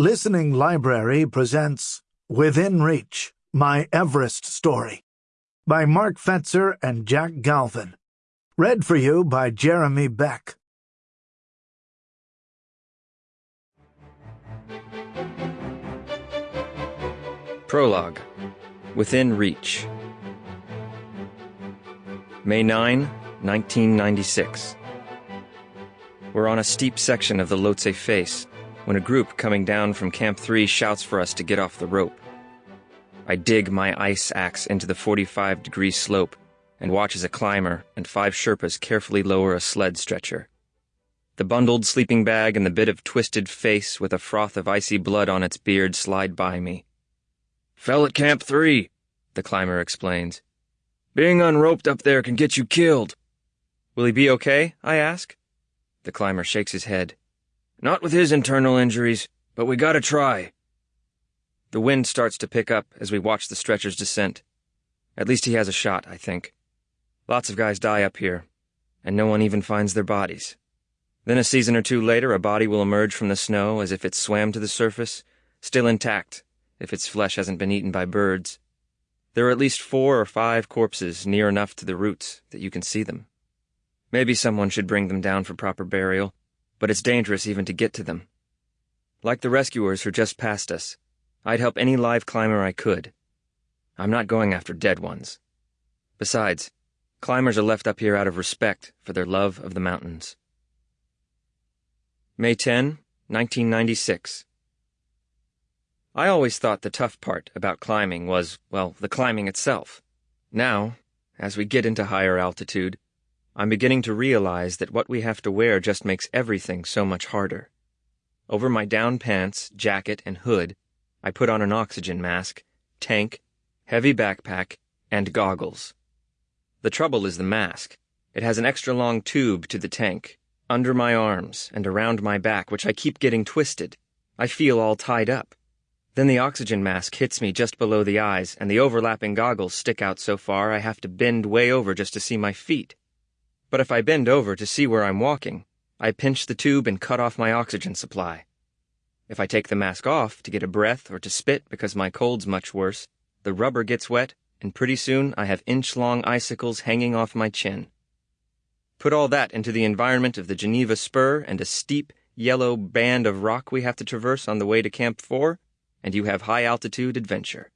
Listening Library presents Within Reach My Everest Story by Mark Pfetzer and Jack Galvin. Read for you by Jeremy Beck. Prologue Within Reach. May 9, 1996. We're on a steep section of the Lhotse face when a group coming down from Camp 3 shouts for us to get off the rope. I dig my ice axe into the 45 degree slope and watch as a climber and five Sherpas carefully lower a sled stretcher. The bundled sleeping bag and the bit of twisted face with a froth of icy blood on its beard slide by me. Fell at Camp 3, the climber explains. Being unroped up there can get you killed. Will he be okay? I ask. The climber shakes his head. Not with his internal injuries, but we gotta try. The wind starts to pick up as we watch the stretcher's descent. At least he has a shot, I think. Lots of guys die up here, and no one even finds their bodies. Then a season or two later, a body will emerge from the snow as if it swam to the surface, still intact, if its flesh hasn't been eaten by birds. There are at least four or five corpses near enough to the routes that you can see them. Maybe someone should bring them down for proper burial, but it's dangerous even to get to them. Like the rescuers who just passed us, I'd help any live climber I could. I'm not going after dead ones. Besides, climbers are left up here out of respect for their love of the mountains. May 10, 1996. I always thought the tough part about climbing was, well, the climbing itself. Now, as we get into higher altitude, I'm beginning to realize that what we have to wear just makes everything so much harder. Over my down pants, jacket, and hood, I put on an oxygen mask, tank, heavy backpack, and goggles. The trouble is the mask. It has an extra long tube to the tank, under my arms and around my back, which I keep getting twisted. I feel all tied up. Then the oxygen mask hits me just below the eyes, and the overlapping goggles stick out so far I have to bend way over just to see my feet. But if I bend over to see where I'm walking, I pinch the tube and cut off my oxygen supply. If I take the mask off to get a breath or to spit because my cold's much worse, the rubber gets wet, and pretty soon I have inch long icicles hanging off my chin. Put all that into the environment of the Geneva Spur and a steep, yellow band of rock we have to traverse on the way to Camp 4, and you have high altitude adventure.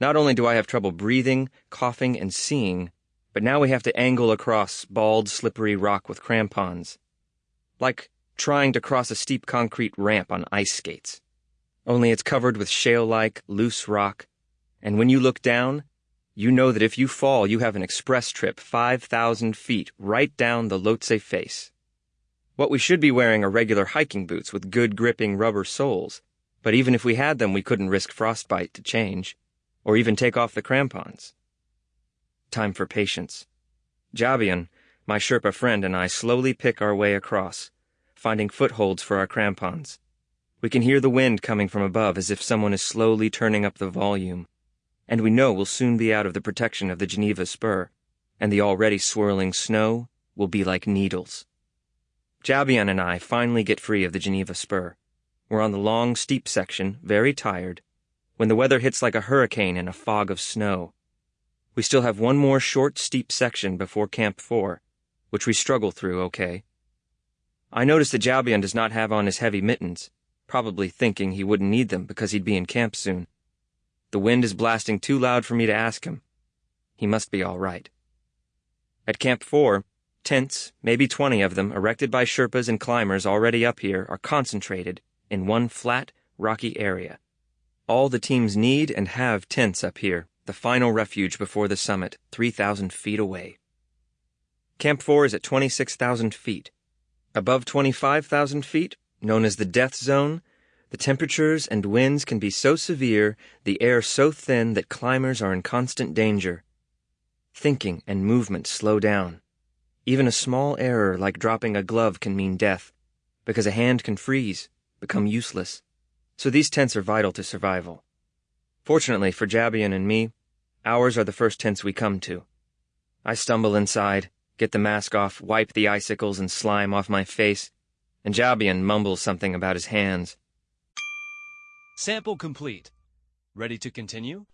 Not only do I have trouble breathing, coughing, and seeing, but now we have to angle across bald, slippery rock with crampons. Like trying to cross a steep concrete ramp on ice skates. Only it's covered with shale like, loose rock, and when you look down, you know that if you fall, you have an express trip 5,000 feet right down the Lhotse face. What we should be wearing are regular hiking boots with good gripping rubber soles but even if we had them, we couldn't risk frostbite to change, or even take off the crampons. Time for patience. Jabian, my Sherpa friend, and I slowly pick our way across, finding footholds for our crampons. We can hear the wind coming from above as if someone is slowly turning up the volume, and we know we'll soon be out of the protection of the Geneva spur, and the already swirling snow will be like needles. Jabian and I finally get free of the Geneva spur. We're on the long, steep section, very tired, when the weather hits like a hurricane in a fog of snow. We still have one more short, steep section before Camp 4, which we struggle through okay. I notice that Jabian does not have on his heavy mittens, probably thinking he wouldn't need them because he'd be in camp soon. The wind is blasting too loud for me to ask him. He must be all right. At Camp 4, tents, maybe 20 of them, erected by Sherpas and climbers already up here, are concentrated in one flat, rocky area. All the teams need and have tents up here, the final refuge before the summit, 3,000 feet away. Camp 4 is at 26,000 feet. Above 25,000 feet, known as the death zone, the temperatures and winds can be so severe, the air so thin that climbers are in constant danger. Thinking and movement slow down. Even a small error like dropping a glove can mean death, because a hand can freeze, become useless, so these tents are vital to survival. Fortunately for Jabian and me, ours are the first tents we come to. I stumble inside, get the mask off, wipe the icicles and slime off my face, and Jabian mumbles something about his hands. Sample complete. Ready to continue?